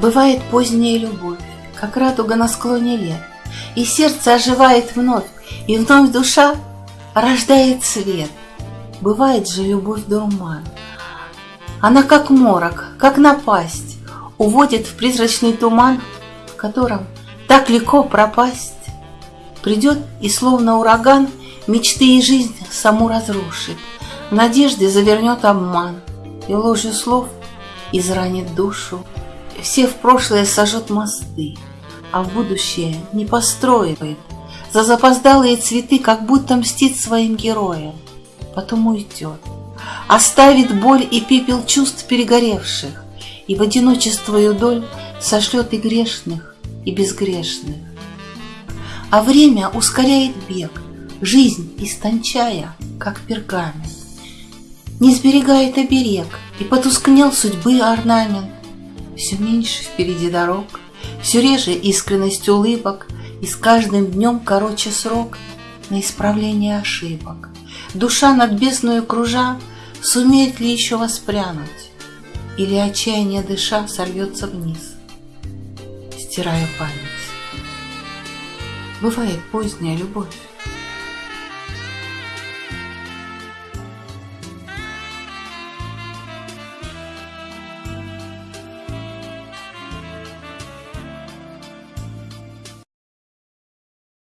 Бывает поздняя любовь, как радуга на склоне лет, И сердце оживает вновь, и вновь душа рождает свет. Бывает же любовь дурман. Она как морок, как напасть, Уводит в призрачный туман, В котором так легко пропасть. Придет и словно ураган Мечты и жизнь саму разрушит, В надежде завернет обман И ложью слов изранит душу. Все в прошлое сожжет мосты, А в будущее не построит. За запоздалые цветы как будто мстит своим героям. Потом уйдет, оставит боль и пепел чувств перегоревших, И в одиночествою доль сошлет и грешных, и безгрешных. А время ускоряет бег, жизнь истончая, как пергамент. Не сберегает оберег, и потускнел судьбы орнамент. Все меньше впереди дорог, все реже искренность улыбок, И с каждым днем короче срок на исправление ошибок. Душа над бездною кружа Сумеет ли еще воспрянуть? Или отчаяние дыша сорвется вниз, стирая память? Бывает поздняя любовь,